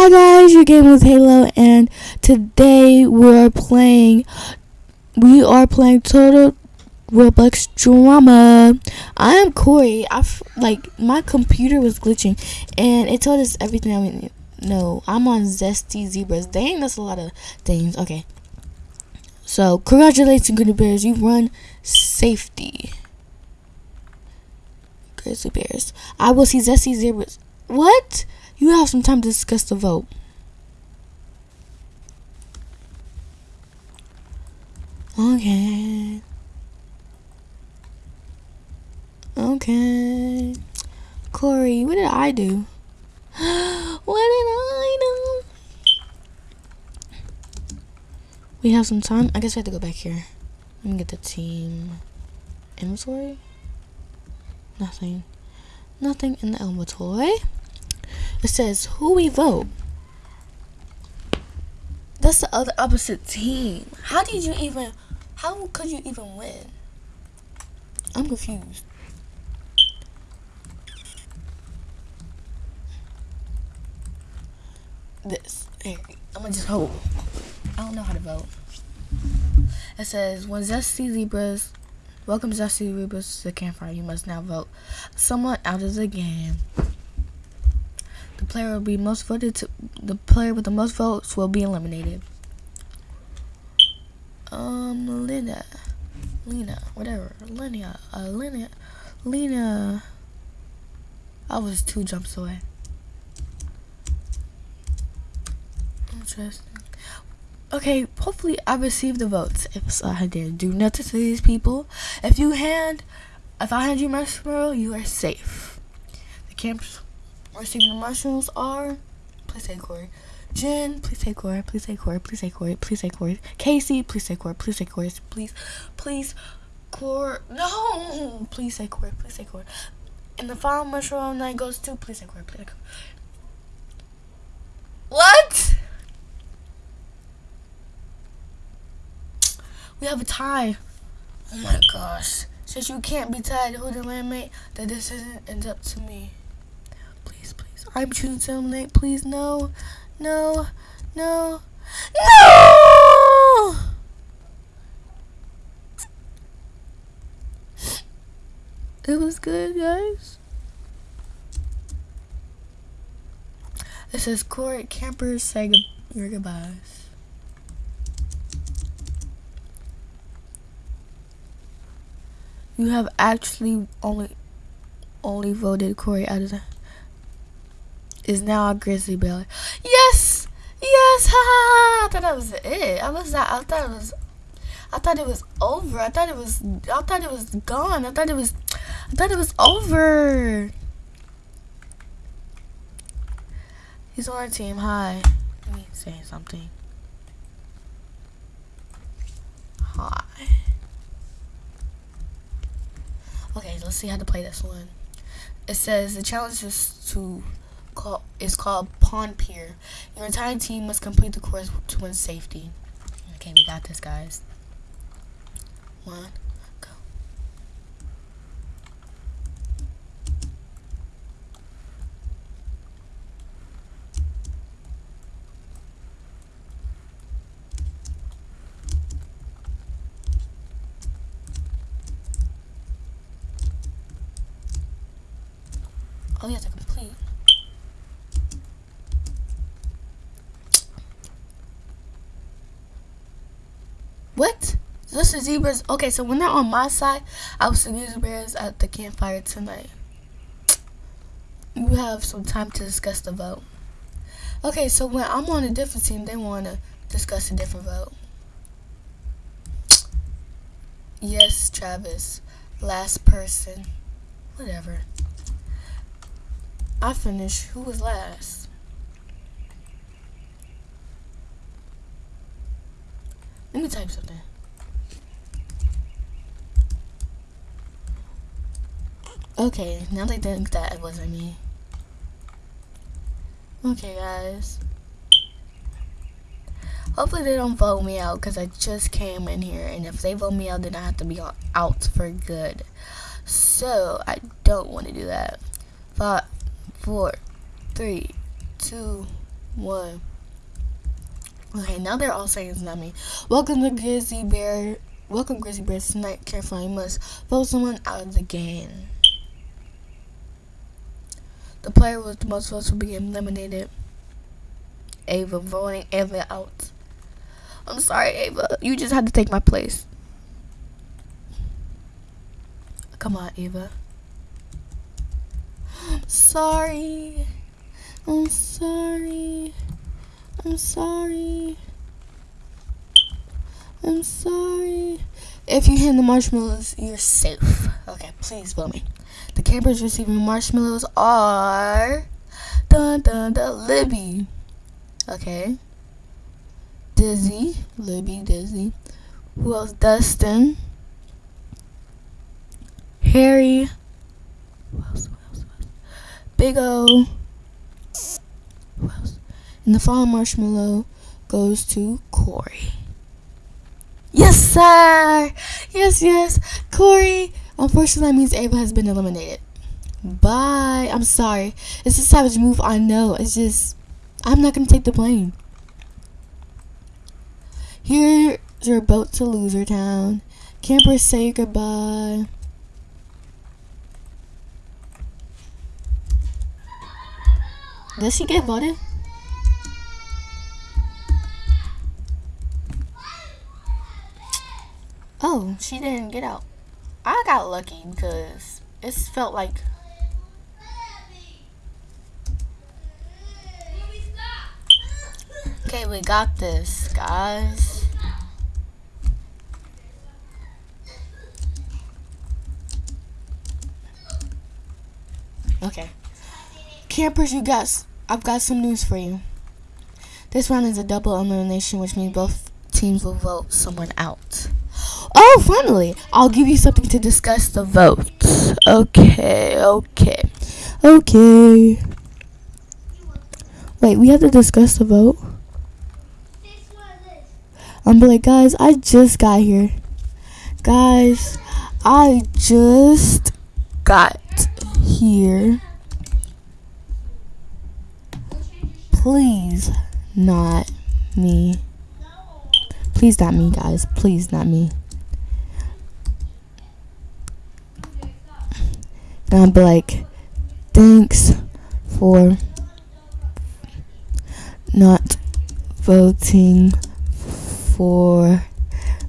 Hi guys, your game with Halo, and today we're playing. We are playing Total Roblox Drama. I am Corey. I like my computer was glitching, and it told us everything I mean. No, I'm on Zesty Zebras. Dang, that's a lot of things. Okay. So, congratulations, Grizzly Bears. You run safety. Grizzly Bears. I will see Zesty Zebras. What? You have some time to discuss the vote. Okay. Okay. Corey, what did I do? what did I do? We have some time. I guess we have to go back here. Let me get the team inventory. Nothing. Nothing in the inventory. It says who we vote. That's the other opposite team. How did you even? How could you even win? I'm confused. This. I'm gonna just hope. I don't know how to vote. It says when Zesty Zebras welcome Zesty Zebras to the campfire. You must now vote someone out of the game player will be most voted to the player with the most votes will be eliminated. Um, Lena, Lena, whatever, Lena, uh, Lena, Lena. I was two jumps away. Interesting. Okay, hopefully I received the votes. If so, I did, do nothing to these people. If you hand, if I hand you marshmallow, you are safe. The camps receiving the mushrooms are, please say Corey. Jen, please say Corey. Please say Corey. Please say Corey. Please say Corey. Casey, please say Corey. Please say Corey. Please, please, Corey. No, please say Corey. Please say Corey. And the final mushroom night goes to please say Corey. Please say Corey. What? We have a tie. Oh my gosh. Since you can't be tied to the landmate, the decision ends up to me. I'm choosing to eliminate. Please, no, no, no, no! It was good, guys. It says Corey campers say your goodbyes. You have actually only only voted Corey out of the is now a grizzly bear. Yes, yes, ha. I thought that was it. I was. I thought it was. I thought it was over. I thought it was. I thought it was gone. I thought it was. I thought it was over. He's on our team. Hi. Let me say something. Hi. Okay, let's see how to play this one. It says the challenge is to called is called Pond Pier. Your entire team must complete the course to win safety. Okay, we got this, guys. One, go. Oh, you have to complete. What? This is zebras. Okay, so when they're on my side, I will see zebras at the campfire tonight. You have some time to discuss the vote. Okay, so when I'm on a different team, they want to discuss a different vote. Yes, Travis. Last person. Whatever. I finished. Who was last? Let me type something. Okay, now they think that it wasn't me. Okay, guys. Hopefully they don't vote me out because I just came in here. And if they vote me out, then I have to be out for good. So, I don't want to do that. Five, four, three, two, one. Okay, now they're all saying it's not me. Welcome to Grizzly Bear. Welcome, Grizzly Bears. Tonight, careful, you must vote someone out of the game. The player with the most votes will be eliminated. Ava voting Ava out. I'm sorry, Ava. You just had to take my place. Come on, Ava. I'm sorry. I'm sorry. I'm sorry. I'm sorry. If you hit the marshmallows, you're safe. Okay, please vote me. Campers receiving marshmallows are dun dun dun Libby. Okay. Dizzy. Libby, Dizzy. Who else? Dustin. Harry. Who else? Who else? Who else? Big O. Who else? And the final marshmallow goes to Corey. Yes, sir. Yes, yes. Corey. Unfortunately, that means Ava has been eliminated. Bye. I'm sorry. It's a savage move. I know. It's just, I'm not going to take the blame. Here's your boat to Loser Town. Campers say goodbye. Does she get voted? Oh, she didn't get out. I got lucky because it felt like. Okay, we got this, guys. Okay. Campers, you guys, I've got some news for you. This round is a double elimination, which means both teams will vote someone out. Oh, finally, I'll give you something to discuss the votes. Okay, okay, okay. Wait, we have to discuss the vote. I'm like, guys, I just got here. Guys, I just got here. Please, not me. Please, not me, guys. Please, not me. And I'll be like, thanks for not voting for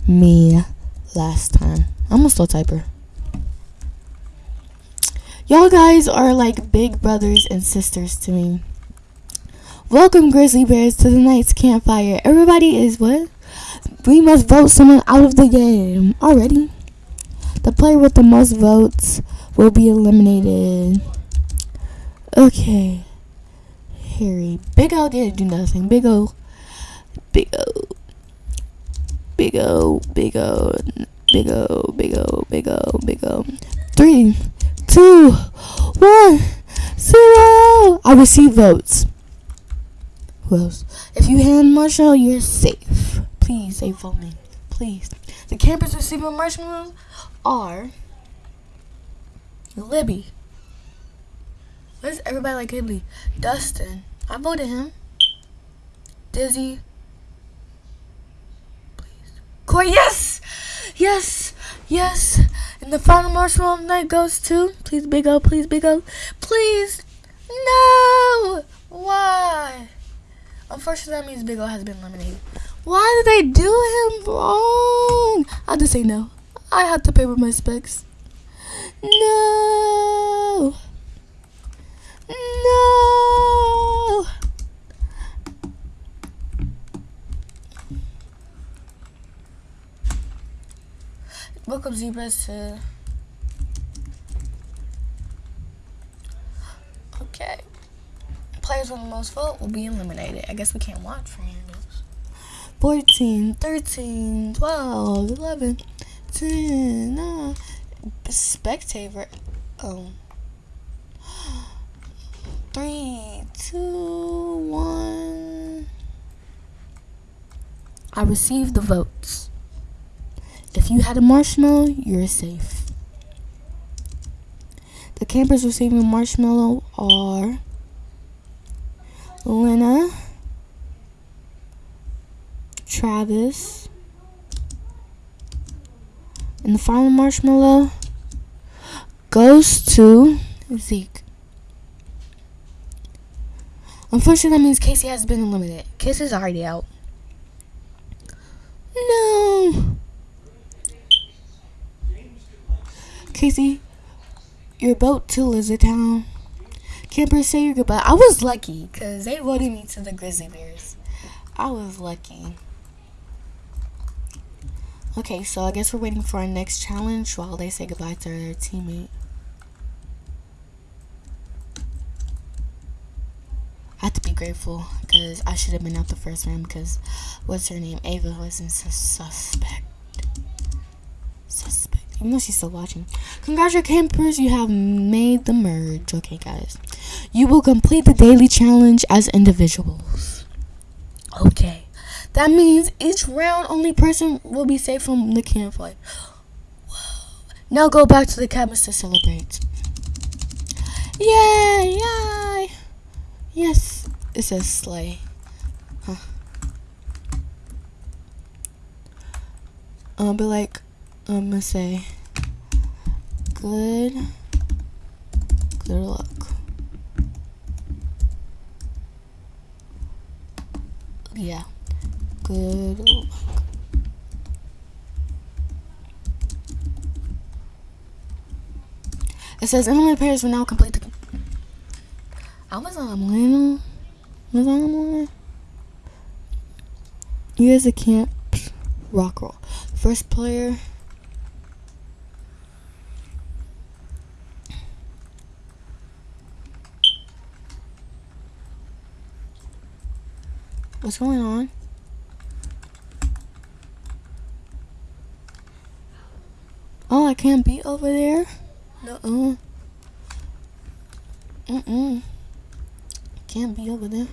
me last time. I'm a slow typer. Y'all guys are like big brothers and sisters to me. Welcome, Grizzly Bears, to the night's campfire. Everybody is what? We must vote someone out of the game. Already. The player with the most votes will be eliminated. Okay. Harry. Big O didn't do nothing. Big O. Big O. Big O. Big O. Big O. Big O. Big O. Big O. Three, two, one, zero. I receive votes. Who else? If you hand Marshall, you're safe. Please say vote me. Please. The campers receiving marshmallows are Libby. Why does everybody like Libby? Dustin. I voted him. Dizzy. Please. Corey, yes! Yes! Yes! And the final marshmallow night goes to, please Big O, please Big O, please! No! Why? Unfortunately, that means Big O has been eliminated. Why did they do him wrong? I just say no. I have to pay with my specs. No. No. Welcome zebras Okay. Players with the most vote will be eliminated. I guess we can't watch for handles. 14, 13, 12, 11, 10, 9, spectator. Um, three, two, one. I received the votes. If you had a marshmallow, you're safe. The campers receiving marshmallow are Lena, Travis. And the final marshmallow goes to Zeke. Unfortunately, that means Casey has been eliminated. Casey's already out. No. Casey, your boat to Lizard Town. Campers say your goodbye. I was lucky because they voted me to the Grizzly Bears. I was lucky. Okay, so I guess we're waiting for our next challenge while they say goodbye to their teammate. I have to be grateful because I should have been out the first round because what's her name? Ava wasn't suspect. Suspect. Even though she's still watching. Congratulations, campers, you have made the merge. Okay, guys. You will complete the daily challenge as individuals. Okay. That means each round, only person will be safe from the campfire. Now go back to the cabins to celebrate. Yay! Yay! Yes, it says sleigh. Huh. I'll be like, I'm gonna say, good, good luck. Yeah, good luck. It says enemy players will now complete the I was on Atlanta. Was I on You guys a camp rock roll. First player. What's going on? Oh, I can't be over there? No. Uh-uh. Mm-mm. Can't be over there.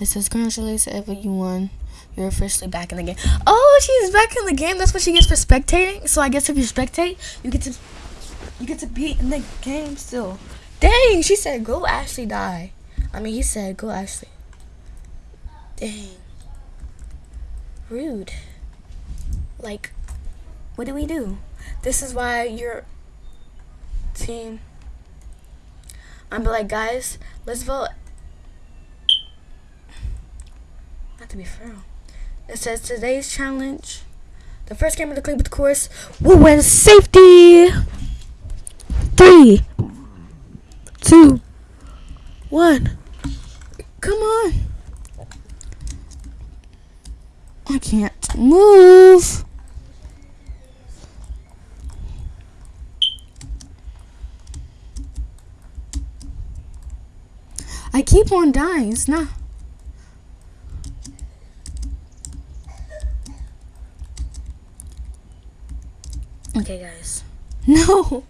It says, congratulations, won. You're officially back in the game. Oh, she's back in the game. That's what she gets for spectating. So I guess if you spectate, you get to you get to be in the game still. Dang, she said, go Ashley die. I mean, he said, go Ashley. Dang. Rude. Like, what do we do? This is why your team. I'm like, guys, let's vote. Not to be fair. It says today's challenge. The first game of the of course, will win safety. Three, two, one. Come on. I can't move. I keep on dying. It's not. Okay, guys. No.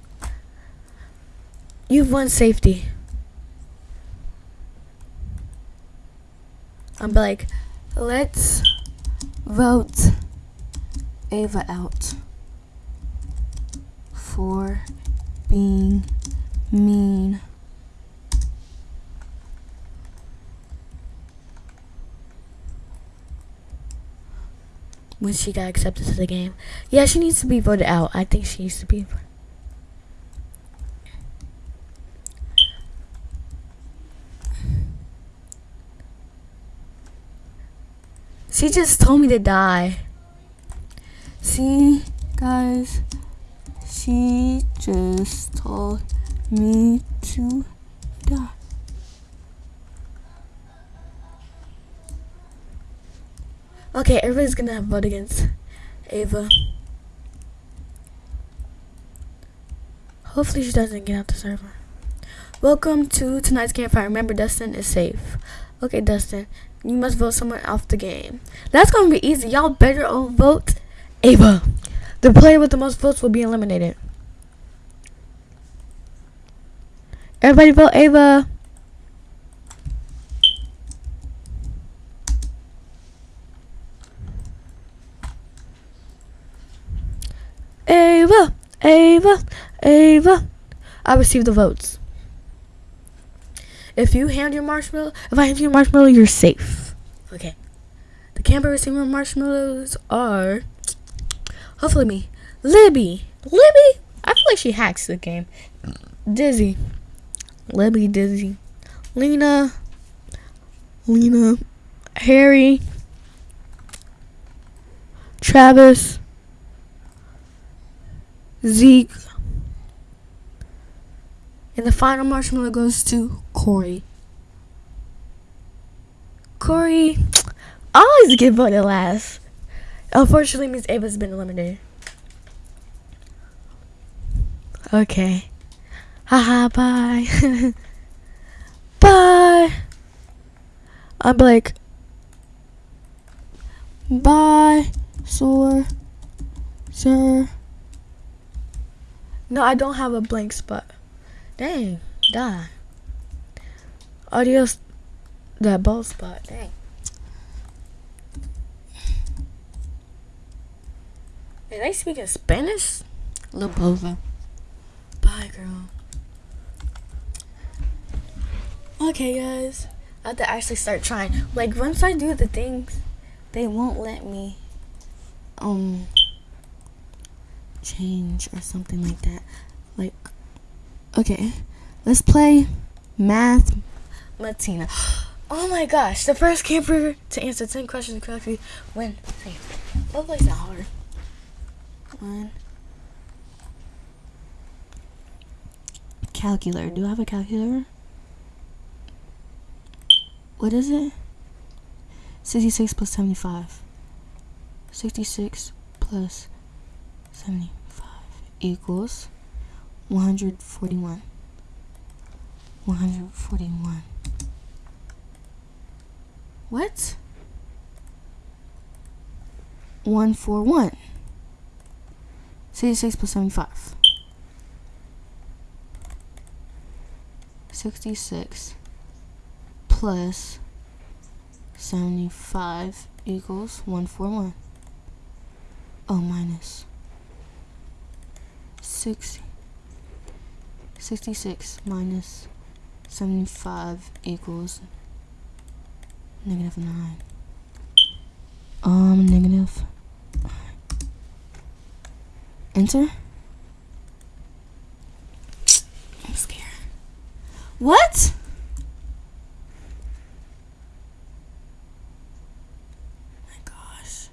You've won safety. I'm like, let's vote Ava out for being mean. When she got accepted to the game. Yeah, she needs to be voted out. I think she needs to be. She just told me to die. See, guys, she just told me to die. Okay, everybody's gonna have vote against Ava. Hopefully she doesn't get out the server. Welcome to tonight's campfire. Remember, Dustin is safe. Okay, Dustin, you must vote someone off the game. That's gonna be easy. Y'all better all vote Ava. The player with the most votes will be eliminated. Everybody vote Ava. Ava, Ava, Ava. I received the votes. If you hand your marshmallow, if I hand you your marshmallow, you're safe. Okay. The camper receiving marshmallows are hopefully me. Libby. Libby? I feel like she hacks the game. Dizzy. Libby Dizzy. Lena. Lena. Harry. Travis. Zeke. And the final marshmallow goes to Corey. Corey, always get voted last. Unfortunately, Miss Ava's been eliminated. Okay. Haha, bye. bye. I'm like, bye, sir, sir. No, I don't have a blank spot. Dang, die. Adios, that ball spot. Dang. Are they speaking Spanish? Lobova. Bye, girl. Okay, guys. I have to actually start trying. Like, once I do the things, they won't let me, um, change or something like that. Like, okay. Let's play Math Latina. Oh my gosh. The first camper to answer 10 questions correctly win. Hey, plays that hard. One. Calculator. Do I have a calculator? What is it? 66 plus 75. 66 plus 75 equals 141. 141. What? 141. 66 plus 75. 66 plus 75 equals 141. Oh, minus 60. 66 minus 75 equals negative 9. Um, negative. Enter? I'm scared. What? my gosh.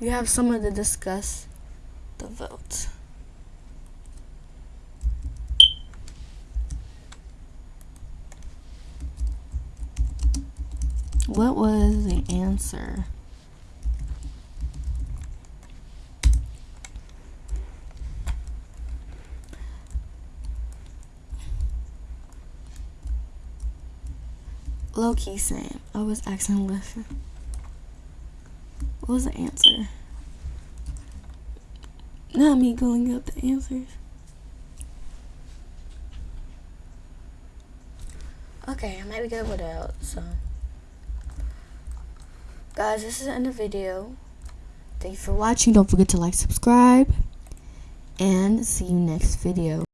You have someone to discuss What was the answer? Low key same. I was asking. What was the answer? Not me going up the answers. Okay, I might be good without, so. Guys, this is the end of the video. Thank you for watching. Don't forget to like, subscribe, and see you next video.